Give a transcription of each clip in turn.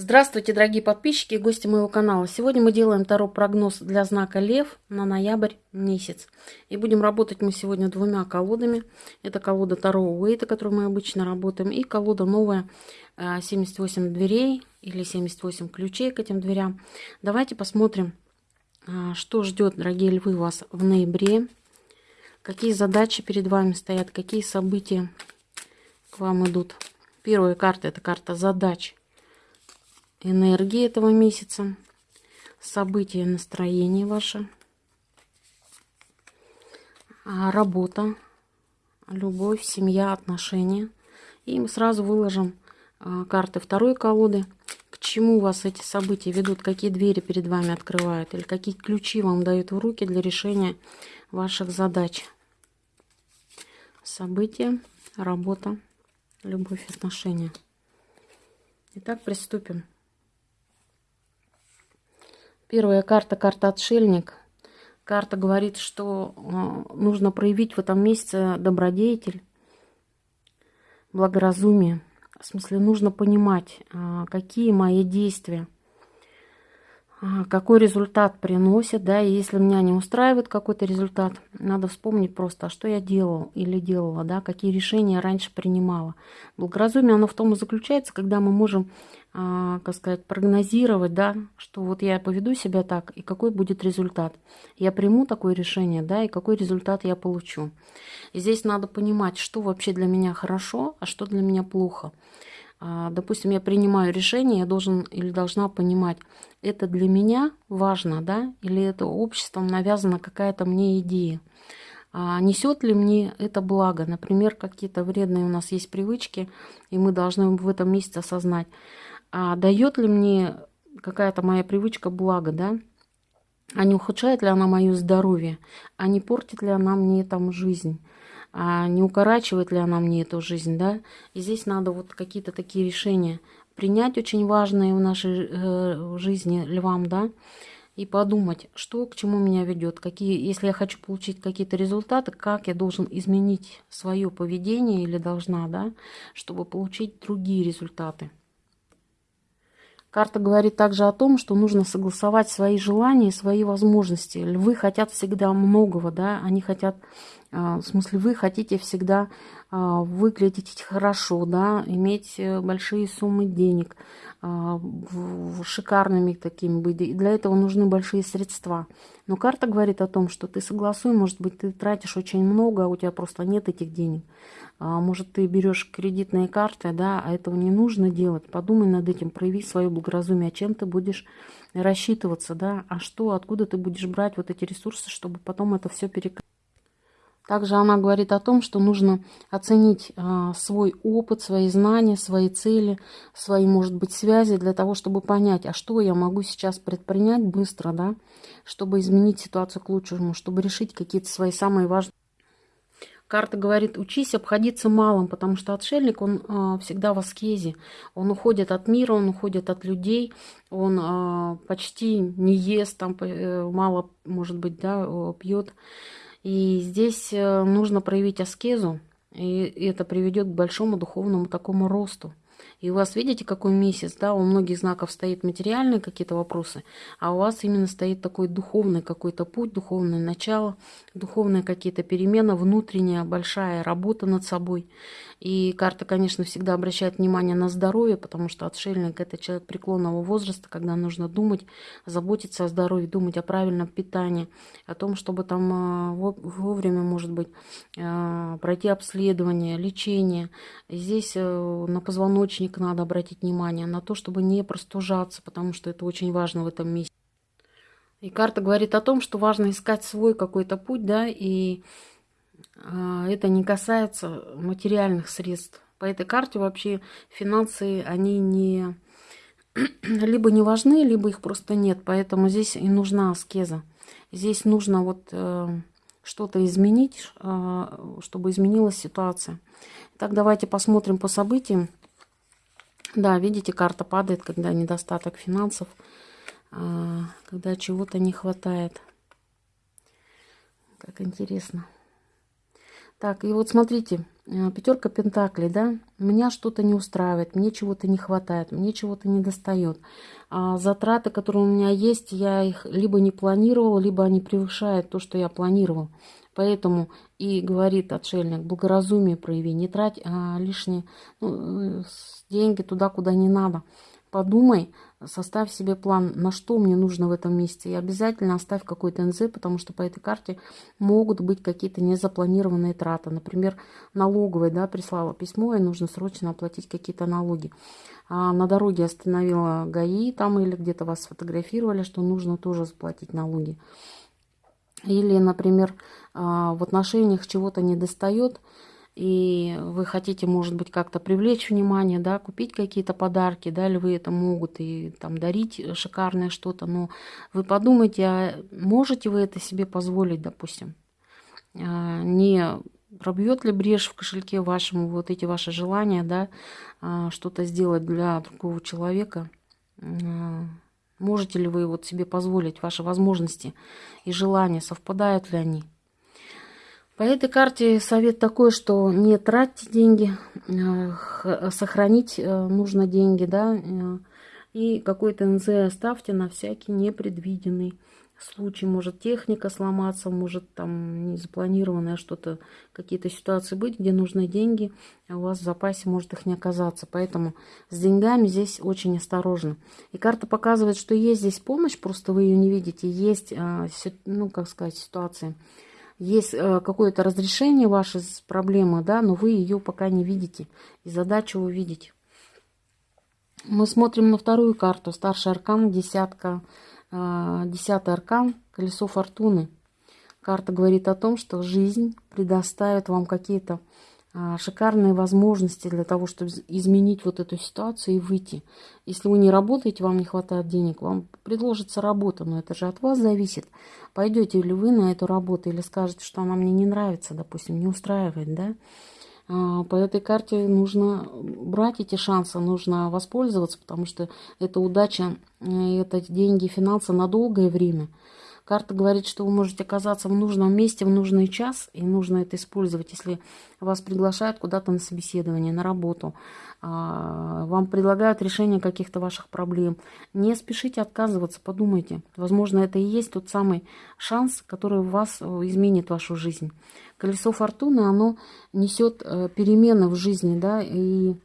Здравствуйте, дорогие подписчики и гости моего канала. Сегодня мы делаем таро прогноз для знака Лев на ноябрь месяц. И будем работать мы сегодня двумя колодами. Это колода Таро Уэйта, которую мы обычно работаем, и колода новая 78 э, дверей или 78 ключей к этим дверям. Давайте посмотрим, э, что ждет, дорогие львы, вас в ноябре. Какие задачи перед вами стоят, какие события к вам идут. Первая карта – это карта задач энергии этого месяца, события, настроение ваше, а, работа, любовь, семья, отношения. И мы сразу выложим а, карты второй колоды, к чему вас эти события ведут, какие двери перед вами открывают, или какие ключи вам дают в руки для решения ваших задач. События, работа, любовь, отношения. Итак, приступим. Первая карта, карта отшельник. Карта говорит, что э, нужно проявить в этом месяце добродетель, благоразумие. В смысле, нужно понимать, э, какие мои действия – какой результат приносит, да, и если меня не устраивает какой-то результат, надо вспомнить просто, а что я делал или делала, да, какие решения я раньше принимала. Благоразумие, оно в том и заключается, когда мы можем, а, как сказать, прогнозировать, да, что вот я поведу себя так, и какой будет результат. Я приму такое решение, да, и какой результат я получу. И здесь надо понимать, что вообще для меня хорошо, а что для меня плохо. А, допустим, я принимаю решение, я должен или должна понимать, это для меня важно, да, или это обществом навязана какая-то мне идея. А несет ли мне это благо? Например, какие-то вредные у нас есть привычки, и мы должны в этом месяце осознать, а дает ли мне какая-то моя привычка благо, да? А не ухудшает ли она мое здоровье? А не портит ли она мне там жизнь? А не укорачивает ли она мне эту жизнь, да. И здесь надо вот какие-то такие решения принять очень важные в нашей э, жизни львам, да, и подумать, что к чему меня ведет, какие, если я хочу получить какие-то результаты, как я должен изменить свое поведение или должна, да, чтобы получить другие результаты. Карта говорит также о том, что нужно согласовать свои желания и свои возможности. Львы хотят всегда многого, да, они хотят, в смысле, вы хотите всегда а, выглядеть хорошо, да, иметь э, большие суммы денег, а, шикарными такими быть. И для этого нужны большие средства. Но карта говорит о том, что ты согласуй, может быть, ты тратишь очень много, а у тебя просто нет этих денег. А может, ты берешь кредитные карты, да, а этого не нужно делать. Подумай над этим, прояви свое благоразумие, чем ты будешь рассчитываться, да, а что, откуда ты будешь брать вот эти ресурсы, чтобы потом это все перекрыть. Также она говорит о том, что нужно оценить а, свой опыт, свои знания, свои цели, свои, может быть, связи для того, чтобы понять, а что я могу сейчас предпринять быстро, да, чтобы изменить ситуацию к лучшему, чтобы решить какие-то свои самые важные. Карта говорит, учись обходиться малым, потому что отшельник, он э, всегда в аскезе. Он уходит от мира, он уходит от людей, он э, почти не ест, там э, мало, может быть, да, пьет. И здесь э, нужно проявить аскезу, и это приведет к большому духовному такому росту. И у вас, видите, какой месяц, да, у многих знаков стоит материальные какие-то вопросы, а у вас именно стоит такой духовный какой-то путь, духовное начало, духовные какие-то перемены, внутренняя большая работа над собой. И карта, конечно, всегда обращает внимание на здоровье, потому что отшельник – это человек преклонного возраста, когда нужно думать, заботиться о здоровье, думать о правильном питании, о том, чтобы там а, вовремя, может быть, а, пройти обследование, лечение. Здесь э, на позвоночник надо обратить внимание, на то, чтобы не простужаться, потому что это очень важно в этом месте. И карта говорит о том, что важно искать свой какой-то путь, да, и а, это не касается материальных средств. По этой карте вообще финансы, они не либо не важны, либо их просто нет. Поэтому здесь и нужна аскеза. Здесь нужно вот э, что-то изменить, э, чтобы изменилась ситуация. Так, давайте посмотрим по событиям. Да, видите, карта падает, когда недостаток финансов, э, когда чего-то не хватает. Как интересно. Так, и вот смотрите, э, пятерка пентаклей, да, меня что-то не устраивает, мне чего-то не хватает, мне чего-то не достает. А затраты, которые у меня есть, я их либо не планировал, либо они превышают то, что я планировал. Поэтому и говорит отшельник, благоразумие прояви, не трать а, лишние ну, э, деньги туда, куда не надо. Подумай, составь себе план, на что мне нужно в этом месяце. И обязательно оставь какой-то НЗ, потому что по этой карте могут быть какие-то незапланированные траты. Например, налоговая да, прислала письмо, и нужно срочно оплатить какие-то налоги. А на дороге остановила ГАИ там или где-то вас сфотографировали, что нужно тоже заплатить налоги. Или, например, а, в отношениях чего-то не достает, и вы хотите, может быть, как-то привлечь внимание, да, купить какие-то подарки, да, или вы это могут и там дарить шикарное что-то, но вы подумайте, а можете вы это себе позволить, допустим? А, не пробьет ли брешь в кошельке вашему вот эти ваши желания, да, а, что-то сделать для другого человека? Можете ли вы вот себе позволить, ваши возможности и желания, совпадают ли они? По этой карте совет такой, что не тратьте деньги, э, сохранить э, нужно деньги, да, э, и какой-то НЗ оставьте на всякий непредвиденный случай. Может техника сломаться, может там незапланированное что-то, какие-то ситуации быть, где нужны деньги, а у вас в запасе может их не оказаться. Поэтому с деньгами здесь очень осторожно. И карта показывает, что есть здесь помощь, просто вы ее не видите. Есть, ну, как сказать, ситуации, есть э, какое-то разрешение вашей проблемы, да, но вы ее пока не видите. И задачу увидеть. Мы смотрим на вторую карту. Старший аркан, десятка, десятый аркан, колесо фортуны. Карта говорит о том, что жизнь предоставит вам какие-то а, шикарные возможности для того, чтобы изменить вот эту ситуацию и выйти. Если вы не работаете, вам не хватает денег, вам предложится работа, но это же от вас зависит. Пойдете ли вы на эту работу или скажете, что она мне не нравится, допустим, не устраивает, да? А, по этой карте нужно брать эти шансы, нужно воспользоваться, потому что это удача, э, это деньги, финансы на долгое время – Карта говорит, что вы можете оказаться в нужном месте в нужный час, и нужно это использовать, если вас приглашают куда-то на собеседование, на работу, а, вам предлагают решение каких-то ваших проблем. Не спешите отказываться, подумайте. Возможно, это и есть тот самый шанс, который у вас э, изменит вашу жизнь. Колесо фортуны, оно несет э, перемены в жизни, да, и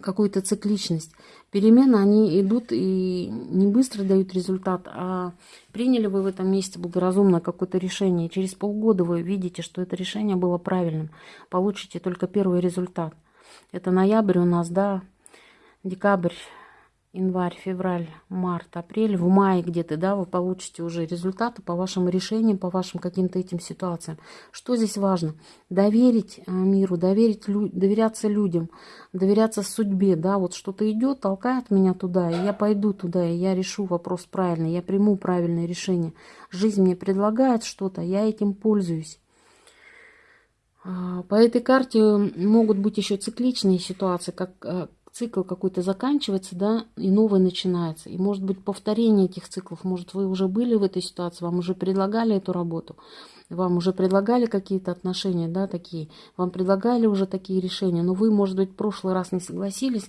какую-то цикличность. Перемены, они идут и не быстро дают результат, а приняли вы в этом месте благоразумно какое-то решение. Через полгода вы видите, что это решение было правильным. Получите только первый результат. Это ноябрь у нас, да, декабрь, январь, февраль, март, апрель, в мае где-то, да, вы получите уже результаты по вашим решениям, по вашим каким-то этим ситуациям. Что здесь важно? Доверить э, миру, доверить, доверяться людям, доверяться судьбе, да, вот что-то идет, толкает меня туда, и я пойду туда, и я решу вопрос правильно, я приму правильное решение. Жизнь мне предлагает что-то, я этим пользуюсь. А, по этой карте могут быть еще цикличные ситуации, как э, цикл какой-то заканчивается, да, и новый начинается. И может быть повторение этих циклов. Может, вы уже были в этой ситуации, вам уже предлагали эту работу, вам уже предлагали какие-то отношения, да, такие, вам предлагали уже такие решения, но вы, может быть, в прошлый раз не согласились,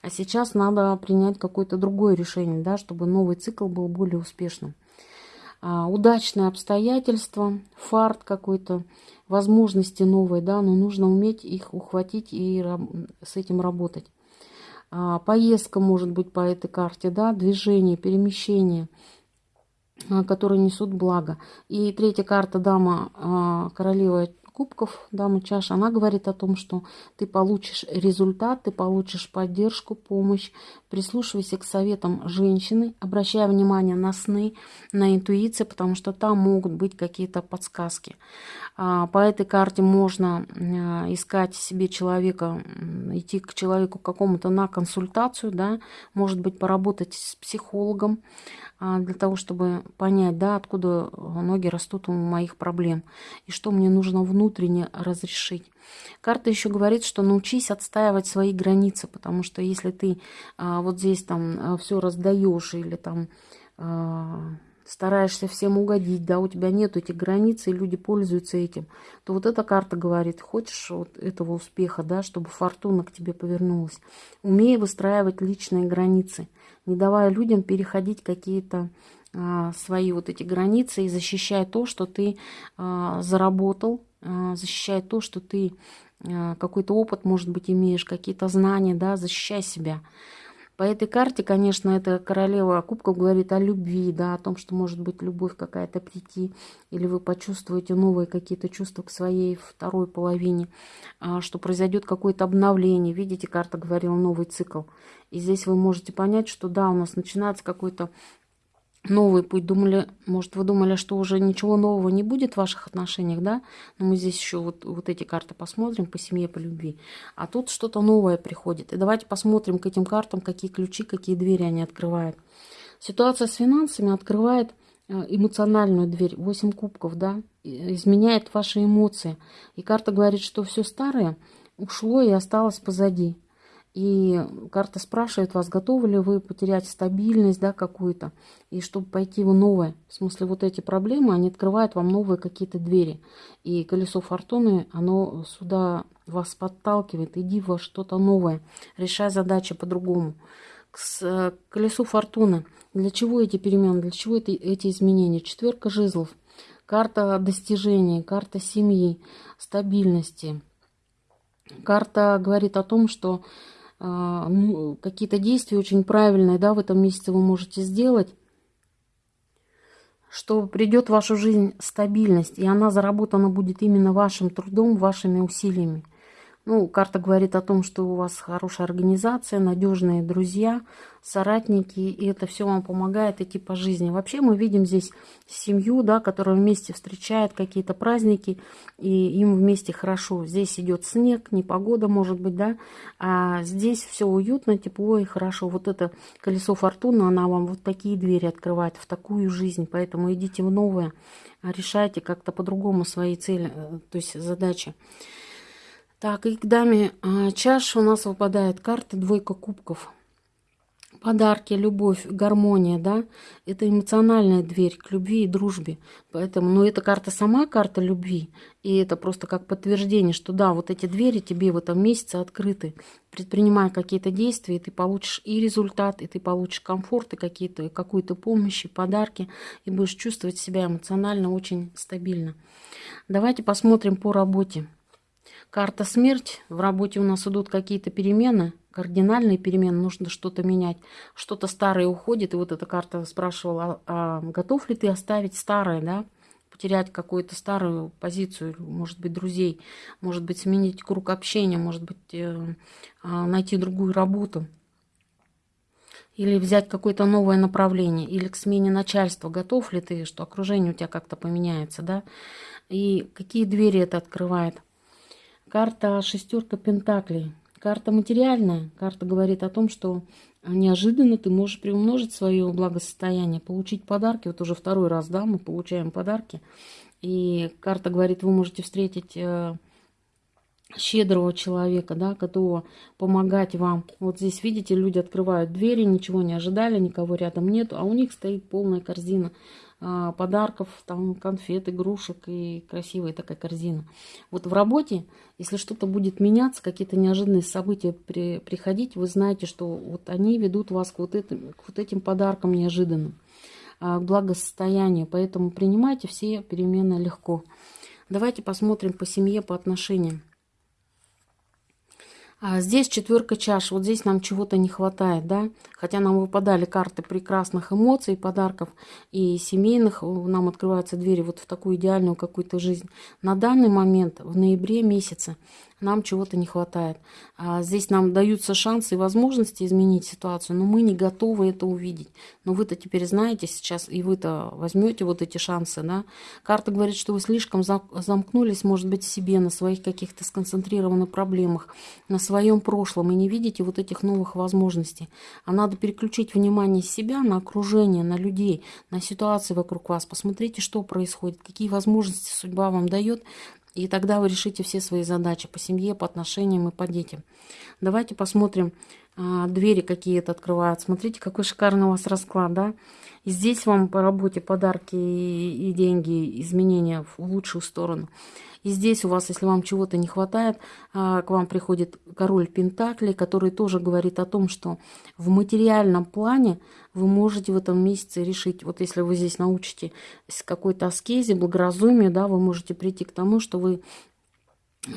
а сейчас надо принять какое-то другое решение, да, чтобы новый цикл был более успешным. А, удачные обстоятельства, фарт какой-то, возможности новые, да, но нужно уметь их ухватить и с этим работать. А, поездка может быть по этой карте, да, движение, перемещение, а, которые несут благо. И третья карта дама, а, королева кубков, дама чаш, она говорит о том, что ты получишь результат, ты получишь поддержку, помощь. Прислушивайся к советам женщины, обращая внимание на сны, на интуицию, потому что там могут быть какие-то подсказки. А, по этой карте можно а, искать себе человека, идти к человеку какому-то на консультацию, да, может быть, поработать с психологом, а, для того, чтобы понять, да, откуда ноги растут у моих проблем и что мне нужно внутренне разрешить. Карта еще говорит, что научись отстаивать свои границы, потому что если ты а, вот здесь там а, все раздаешь или там стараешься всем угодить, да, у тебя нет этих границ, и люди пользуются этим, то вот эта карта говорит, хочешь вот этого успеха, да, чтобы фортуна к тебе повернулась. Умей выстраивать личные границы, не давая людям переходить какие-то а, свои вот эти границы и защищая то, что ты а, заработал, а, защищая то, что ты а, какой-то опыт, может быть, имеешь, какие-то знания, да, защищай себя. По этой карте, конечно, эта королева кубков говорит о любви, да, о том, что может быть любовь какая-то прийти, или вы почувствуете новые какие-то чувства к своей второй половине, а, что произойдет какое-то обновление. Видите, карта говорила новый цикл. И здесь вы можете понять, что да, у нас начинается какой-то новый путь. Думали, может, вы думали, что уже ничего нового не будет в ваших отношениях, да? Но мы здесь еще вот, вот эти карты посмотрим по семье, по любви. А тут что-то новое приходит. И давайте посмотрим к этим картам, какие ключи, какие двери они открывают. Ситуация с финансами открывает э, эмоциональную дверь, 8 кубков, да, изменяет ваши эмоции. И карта говорит, что все старое ушло и осталось позади. И карта спрашивает вас, готовы ли вы потерять стабильность да, какую-то, и чтобы пойти в новое. В смысле, вот эти проблемы, они открывают вам новые какие-то двери. И колесо фортуны, оно сюда вас подталкивает, иди во что-то новое, решай задачи по-другому. К колесу фортуны. Для чего эти перемены, для чего эти, эти изменения? Четверка жезлов, карта достижений, карта семьи, стабильности. Карта говорит о том, что ну, какие-то действия очень правильные, да, в этом месяце вы можете сделать, что придет в вашу жизнь стабильность, и она заработана будет именно вашим трудом, вашими усилиями. Ну, карта говорит о том, что у вас хорошая организация, надежные друзья, соратники, и это все вам помогает идти по жизни. Вообще мы видим здесь семью, да, которая вместе встречает какие-то праздники, и им вместе хорошо. Здесь идет снег, непогода, может быть, да, а здесь все уютно, тепло и хорошо. Вот это колесо фортуны, она вам вот такие двери открывает в такую жизнь, поэтому идите в новое, решайте как-то по-другому свои цели, э, то есть задачи. Так, и к даме а, чаш у нас выпадает карта двойка кубков. Подарки, любовь, гармония, да, это эмоциональная дверь к любви и дружбе. Поэтому, ну, эта карта сама карта любви, и это просто как подтверждение, что да, вот эти двери тебе в этом месяце открыты. Предпринимая какие-то действия, и ты получишь и результат, и ты получишь комфорт, и какие-то, какую-то помощь, и подарки, и будешь чувствовать себя эмоционально очень стабильно. Давайте посмотрим по работе. Карта смерть. В работе у нас идут какие-то перемены, кардинальные перемены, нужно что-то менять. Что-то старое уходит, и вот эта карта спрашивала, а, готов ли ты оставить старое, да? потерять какую-то старую позицию, может быть, друзей, может быть, сменить круг общения, может быть, э, а, найти другую работу. Или взять какое-то новое направление, или к смене начальства. Готов ли ты, что окружение у тебя как-то поменяется, да? И какие двери это открывает? Карта шестерка пентаклей. Карта материальная. Карта говорит о том, что неожиданно ты можешь приумножить свое благосостояние, получить подарки. Вот уже второй раз, да, мы получаем подарки. И карта говорит, вы можете встретить э, щедрого человека, да, готового помогать вам. Вот здесь, видите, люди открывают двери, ничего не ожидали, никого рядом нету, а у них стоит полная корзина подарков, там конфет, игрушек и красивая такая корзина. Вот в работе, если что-то будет меняться, какие-то неожиданные события при, приходить, вы знаете, что вот они ведут вас к вот этим, к вот этим подаркам неожиданным, а, к благосостоянию. Поэтому принимайте все перемены легко. Давайте посмотрим по семье, по отношениям. А здесь четверка чаш. Вот здесь нам чего-то не хватает, да? Хотя нам выпадали карты прекрасных эмоций, подарков и семейных. Нам открываются двери вот в такую идеальную какую-то жизнь. На данный момент, в ноябре месяце, нам чего-то не хватает. А здесь нам даются шансы и возможности изменить ситуацию, но мы не готовы это увидеть. Но вы-то теперь знаете сейчас, и вы-то возьмете вот эти шансы, да. Карта говорит, что вы слишком замкнулись, может быть, в себе, на своих каких-то сконцентрированных проблемах, на своем прошлом, и не видите вот этих новых возможностей. А надо переключить внимание с себя на окружение, на людей, на ситуации вокруг вас. Посмотрите, что происходит, какие возможности судьба вам дает, и тогда вы решите все свои задачи по семье, по отношениям и по детям. Давайте посмотрим двери какие-то открывают. Смотрите, какой шикарный у вас расклад, да? И здесь вам по работе подарки и деньги, изменения в лучшую сторону. И здесь у вас, если вам чего-то не хватает, а, к вам приходит король Пентаклей, который тоже говорит о том, что в материальном плане вы можете в этом месяце решить, вот если вы здесь научите какой-то аскезе, благоразумию, да, вы можете прийти к тому, что вы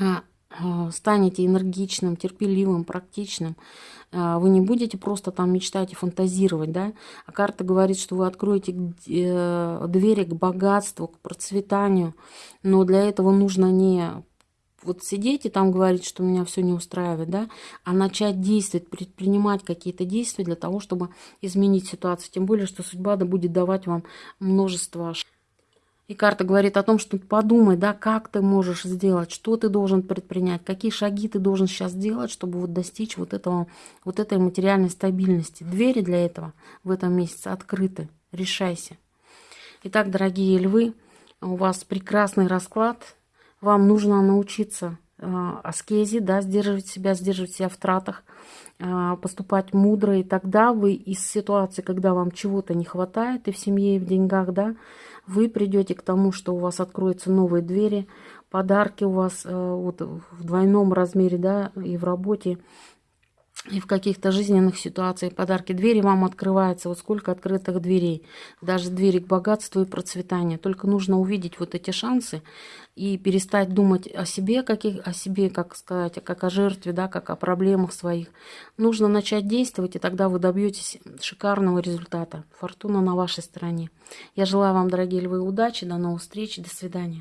а, а, станете энергичным, терпеливым, практичным, а, вы не будете просто там мечтать и фантазировать, да, а карта говорит, что вы откроете э, двери к богатству, к процветанию, но для этого нужно не вот сидеть и там говорить, что меня все не устраивает, да, а начать действовать, предпринимать какие-то действия для того, чтобы изменить ситуацию. Тем более, что судьба да будет давать вам множество и карта говорит о том, что подумай, да, как ты можешь сделать, что ты должен предпринять, какие шаги ты должен сейчас сделать, чтобы вот достичь вот, этого, вот этой материальной стабильности. Двери для этого в этом месяце открыты. Решайся. Итак, дорогие львы, у вас прекрасный расклад. Вам нужно научиться э, аскезе, да, сдерживать себя, сдерживать себя в тратах, поступать мудро. И тогда вы из ситуации, когда вам чего-то не хватает и в семье, и в деньгах, да, вы придете к тому, что у вас откроются новые двери, подарки у вас э, вот, в двойном размере, да, и в работе, и в каких-то жизненных ситуациях подарки. Двери вам открываются. Вот сколько открытых дверей. Даже двери к богатству и процветанию. Только нужно увидеть вот эти шансы и перестать думать о себе, каких, о себе, как сказать, как о жертве, да, как о проблемах своих. Нужно начать действовать, и тогда вы добьетесь шикарного результата. Фортуна на вашей стороне. Я желаю вам, дорогие львы, удачи. До новых встреч. До свидания.